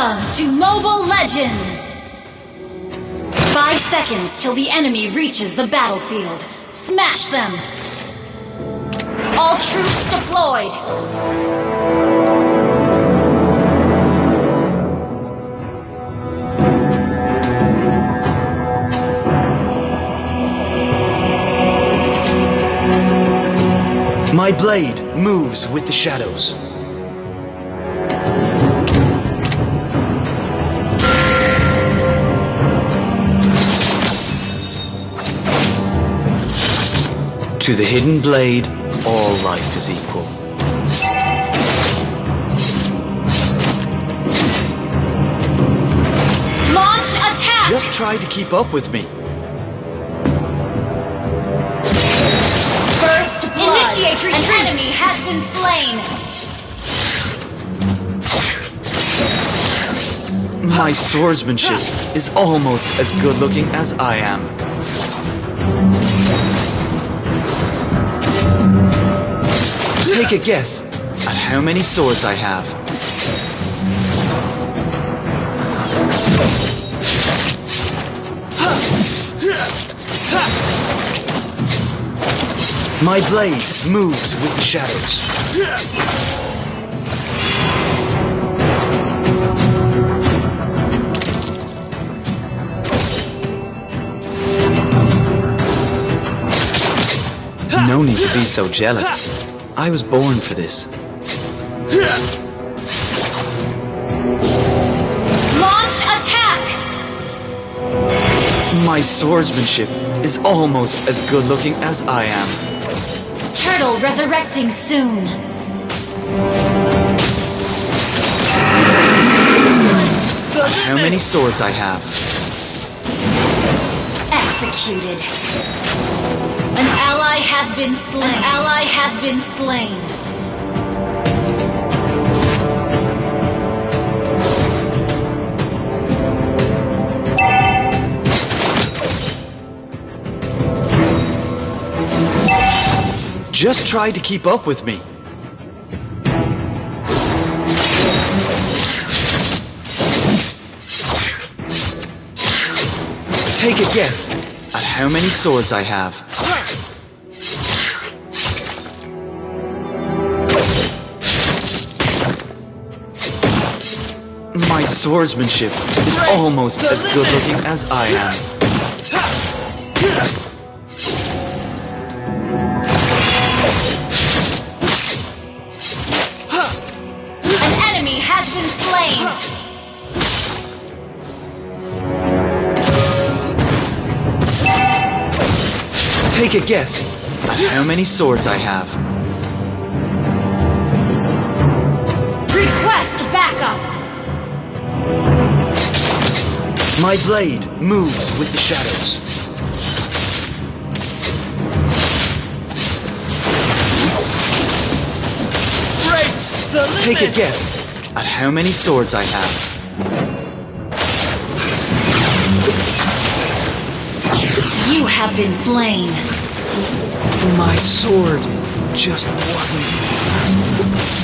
Welcome to Mobile Legends! Five seconds till the enemy reaches the battlefield. Smash them! All troops deployed! My blade moves with the shadows. To the hidden blade, all life is equal. Launch attack! Just try to keep up with me. First blood. Initiate retreat. An enemy has been slain. My swordsmanship is almost as good looking as I am. Take a guess at how many swords I have. My blade moves with the shadows. No need to be so jealous. I was born for this. Launch attack! My swordsmanship is almost as good looking as I am. Turtle resurrecting soon. How many swords I have? Executed. An has been slain. An ally has been slain. Just try to keep up with me. Take a guess at how many swords I have. My swordsmanship is almost as good looking as I am. An enemy has been slain. Take a guess at how many swords I have. My blade moves with the shadows. Take a guess at how many swords I have. You have been slain. My sword just wasn't fast enough.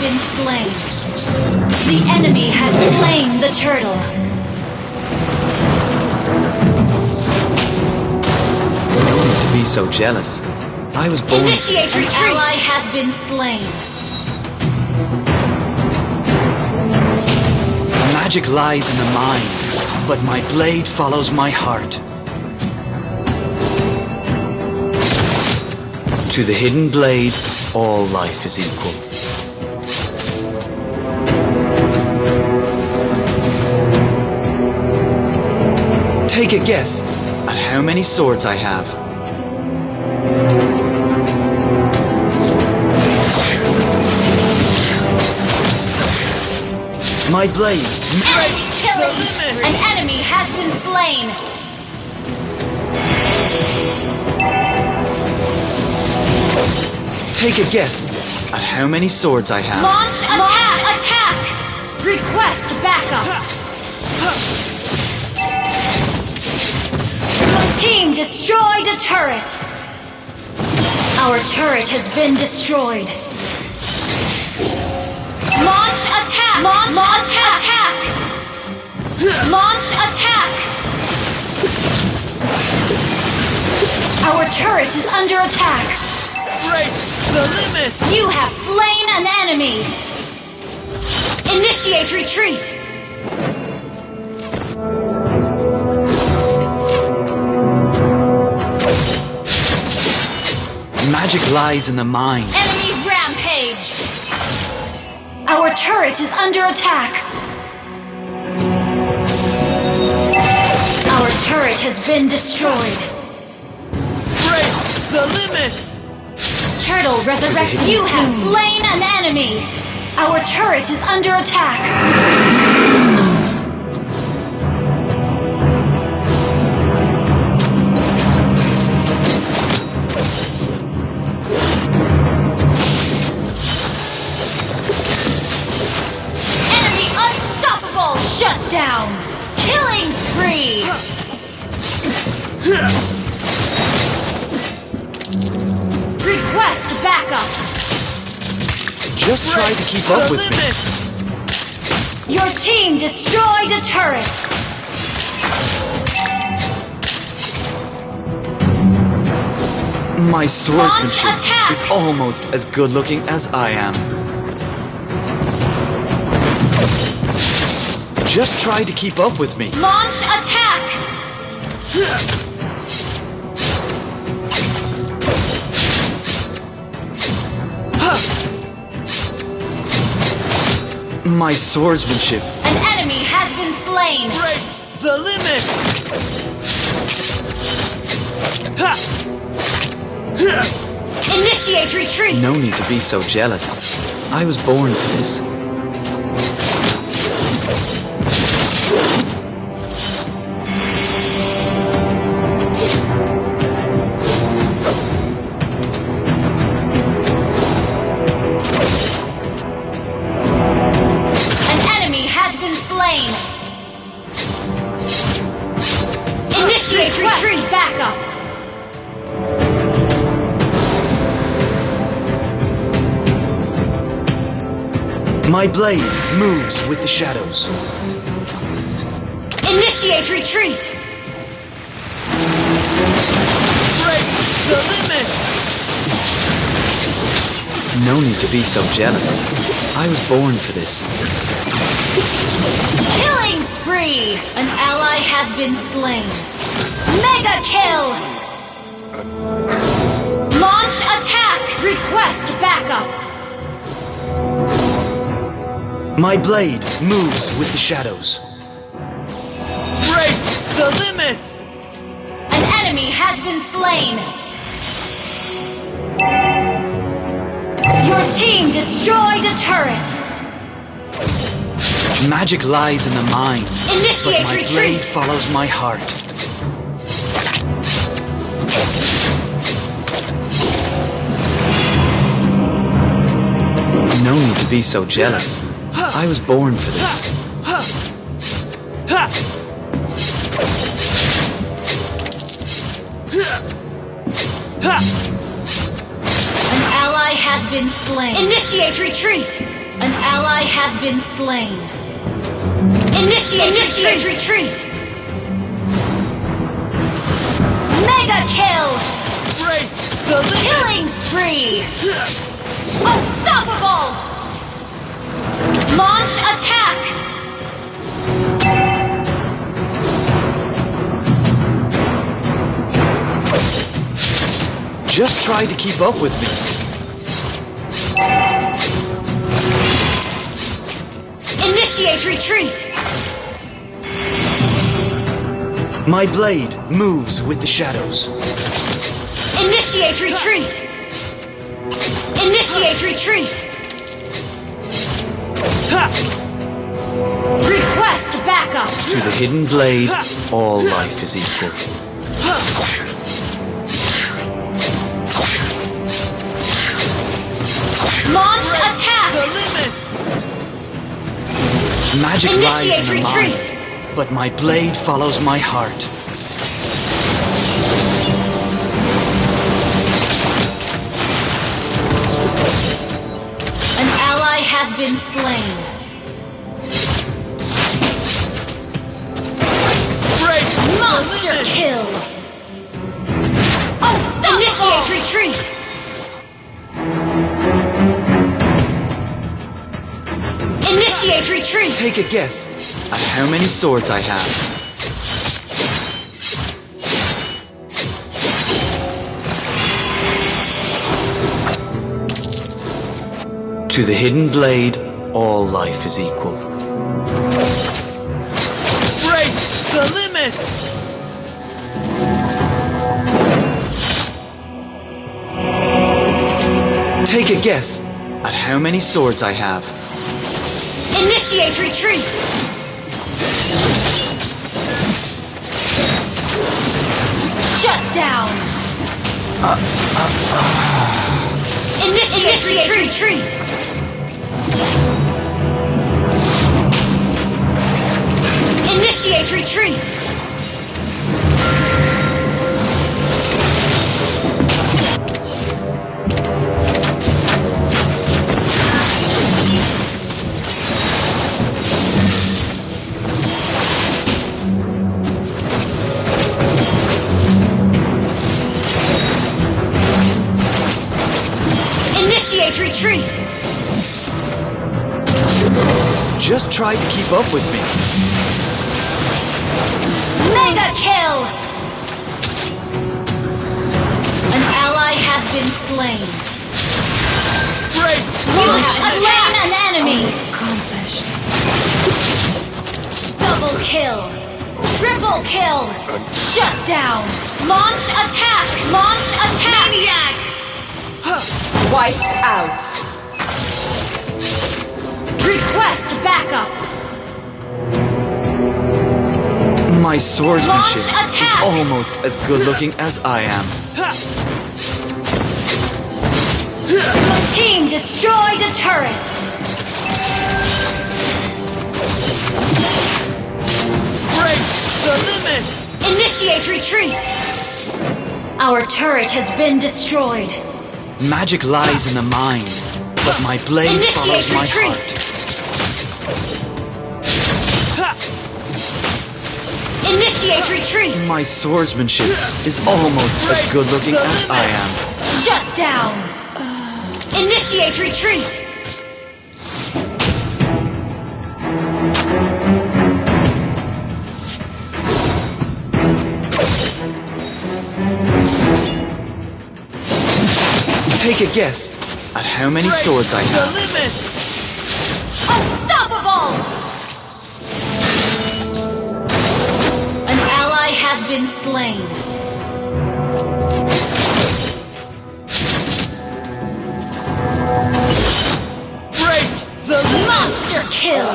An ally has been slain. The enemy has slain the turtle. No need to be so jealous. I was born. Initiate retreat. An ally has been slain. Magic lies in the mind but my blade follows my heart. To the hidden blade, all life is equal. Take a guess at how many swords I have. My blade. Enemy killing! An enemy has been slain! Take a guess at how many swords I have. Launch attack! Launch attack! Request backup! Your team destroyed a turret! Our turret has been destroyed. Launch attack! Launch, Launch attack! attack! Launch attack! Our turret is under attack! Break the limit! You have slain an enemy! Initiate retreat! Magic lies in the mind. Enemy rampage! Our turret is under attack! Our turret has been destroyed! Break the limits! Turtle resurrected! You have slain an enemy! Our turret is under attack! Just try to keep up with me. Your team destroyed a turret! My swordsmanship is almost as good looking as I am. Just try to keep up with me. Launch attack! My swordsmanship An enemy has been slain! Break the limit! Ha! Initiate retreat! No need to be so jealous. I was born for this. My blade moves with the shadows. Initiate retreat! Break the limit! No need to be so jealous. I was born for this. Killing spree! An ally has been slain. Mega kill! Launch attack! Request backup! My blade moves with the shadows. Break the limits! An enemy has been slain. Your team destroyed a turret. Magic lies in the mind, but my retreat. blade follows my heart. No need to be so jealous. I was born for this. Ha! Ha! An ally has been slain. Initiate retreat. An ally has been slain. Initiate, Initiate retreat. Mega kill. Break the limit! Killing spree. Unstoppable. Launch attack. Just try to keep up with me. Initiate retreat. My blade moves with the shadows. Initiate retreat. Initiate retreat. Ha! Request backup. To the hidden blade, all life is equal. Launch attack! The limits! Magic lies in Initiate the retreat. mind, but my blade follows my heart. Been slain. Break Monster limit! kill. Oh, Unstoppable. Initiate retreat. Initiate retreat. Take a guess at how many swords I have. To the hidden blade, all life is equal. Break the limits! Take a guess at how many swords I have. Initiate retreat. Shut down. Uh, uh, uh. Initiate, retreat. Initiate retreat! Initiate retreat! Just try to keep up with me. Mega kill! An ally has been slain. Great! You have slain an enemy! Accomplished. Double kill! Triple kill! Shut down! Launch attack! Launch attack! Maniac! Wiped out. Request backup! My swordsmanship is almost as good looking as I am. Your team destroyed a turret! Break the limits! Initiate retreat! Our turret has been destroyed. Magic lies in the mind, but my blade Initiate follows my retreat! heart. Initiate retreat! My swordsmanship is almost as good looking as I am. Shut down! Initiate retreat! Take a guess at how many Break swords I have. the limits! Unstoppable! An ally has been slain. Break the Monster kill!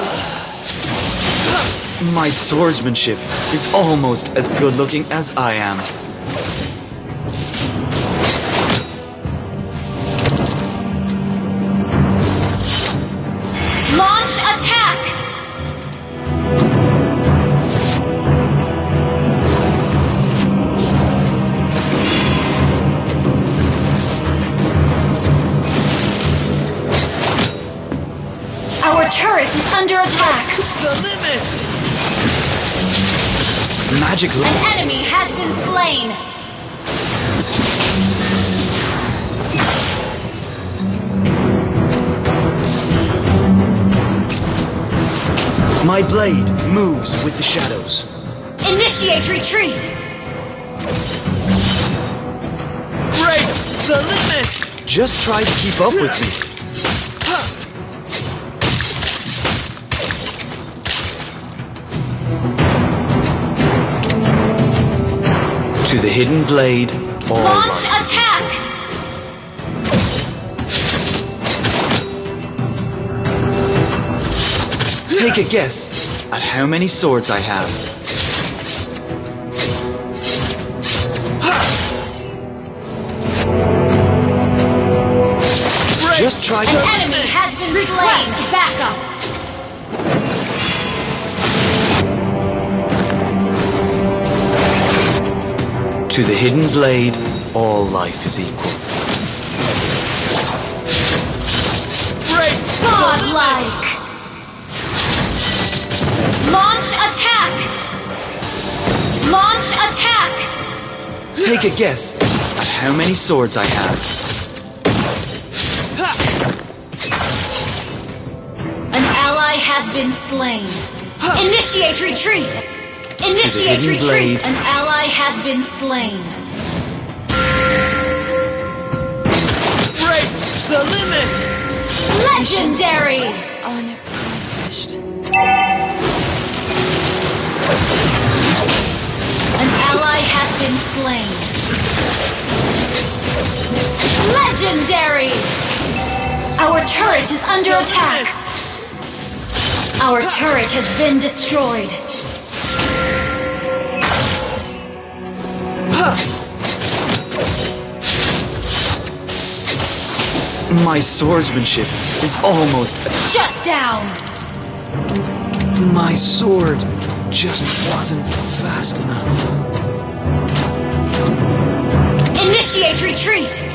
My swordsmanship is almost as good looking as I am. Turret is under attack. the limits! Magic li- An enemy has been slain. My blade moves with the shadows. Initiate retreat. Break the limits! Just try to keep up with me. To the hidden blade, all Launch light. attack. Take a guess at how many swords I have. Just try An to. enemy has been slain. Backup. To the hidden blade, all life is equal. Break Godlike. Launch attack. Launch attack. Take a guess at how many swords I have. An ally has been slain. Initiate retreat. Initiate retreat. blade. An ally has been slain. Break the limits! Legendary. Unaccomplished. An ally has been slain. Legendary! Our turret is under attack. Our turret has been destroyed. My swordsmanship is almost. Shut down! My sword just wasn't fast enough. Initiate retreat!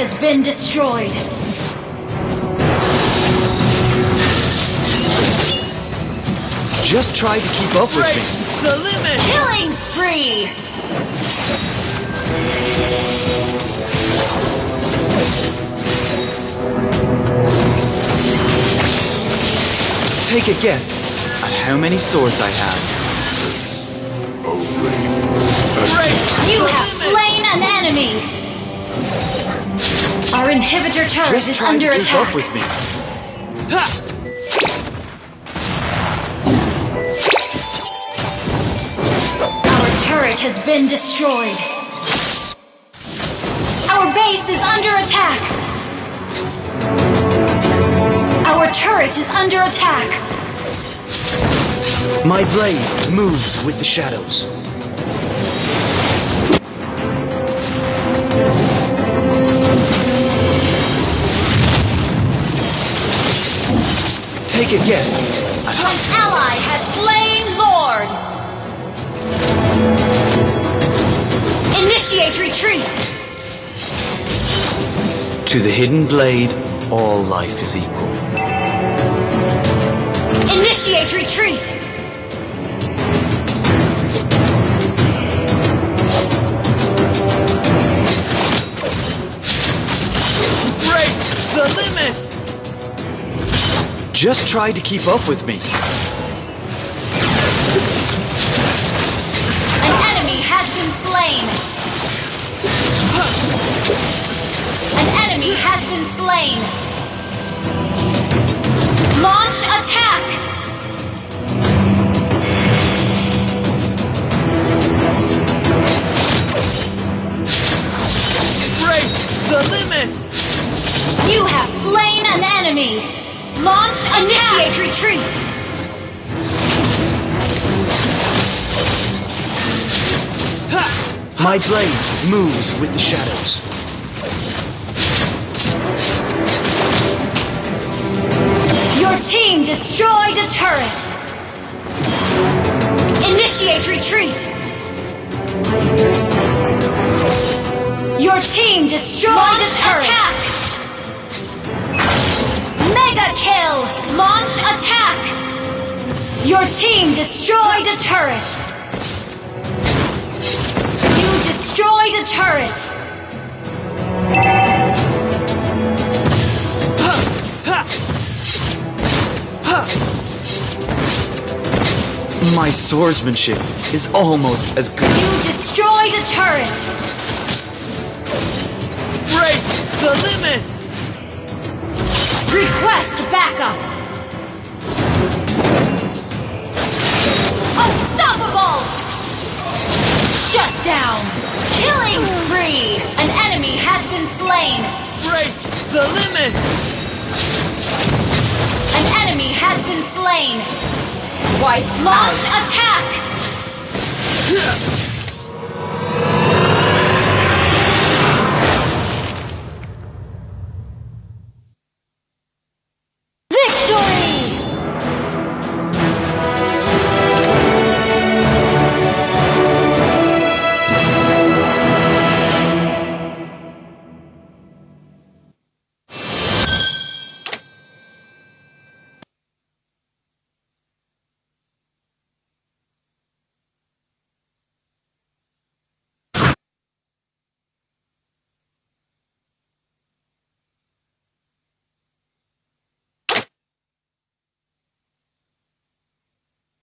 Has been destroyed! Just try to keep up with me. the limit! Killing spree! Take a guess at how many swords I have. Break You have slain an enemy! Our inhibitor turret Just is under attack. with me. Ha! Our turret has been destroyed. Our base is under attack. Our turret is under attack. My blade moves with the shadows. Take a guess An ally has slain Lord. Initiate retreat. To the hidden blade, all life is equal. Initiate retreat. Just try to keep up with me. An enemy has been slain. An enemy has been slain. Launch attack. Break the limits! You have slain an enemy. Launch attack. Initiate retreat. My blade moves with the shadows. Your team destroyed a turret. Initiate retreat. Your team destroyed a turret. Mega Your team destroyed a turret. You destroyed a turret. My swordsmanship is almost as good. You destroyed a turret. Break the limits! Request backup! Unstoppable! Shut down! Killing spree! An enemy has been slain! Break the limits! An enemy has been slain! White Launch out. attack!